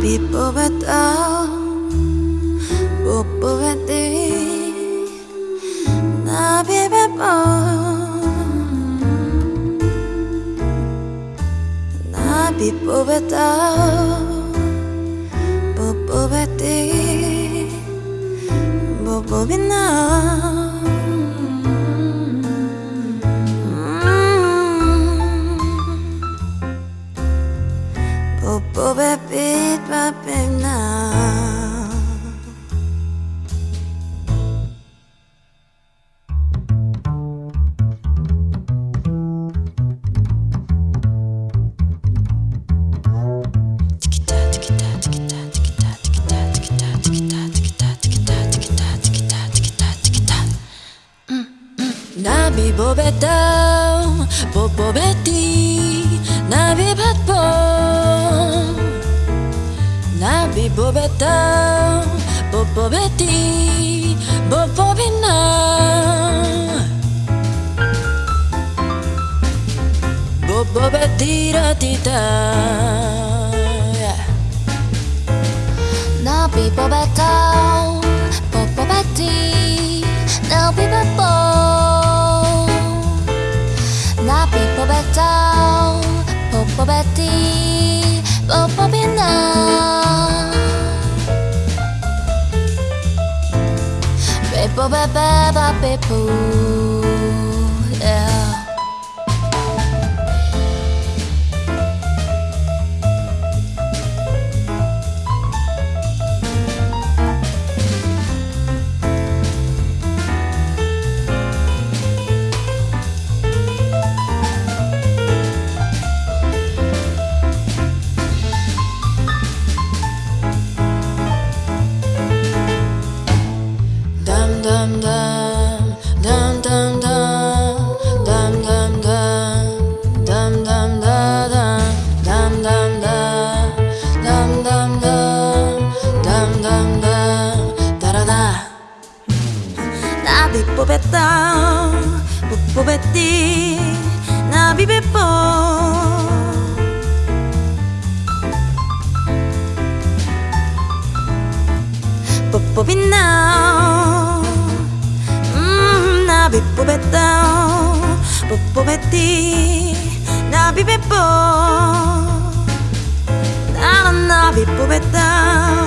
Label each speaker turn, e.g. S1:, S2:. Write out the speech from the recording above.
S1: 나비 뽑았다 못 뽑았대 나비 베번 나비 뽑았다 못 뽑았대 못 뽑았나 Boba bit right back now Nabi bobetao, bobobeti, nabi Patpo. na nabi bobeta bobobeti bobobina. Bobobetira tita
S2: nabi bobeta bobobeti nabi bobo. Nabi bobeta bobobeti bobobina. bo ba ba ba be poo.
S1: би победал, победи на бибепо. Попобинал, на би победал, победи на бибепо. На на би победал.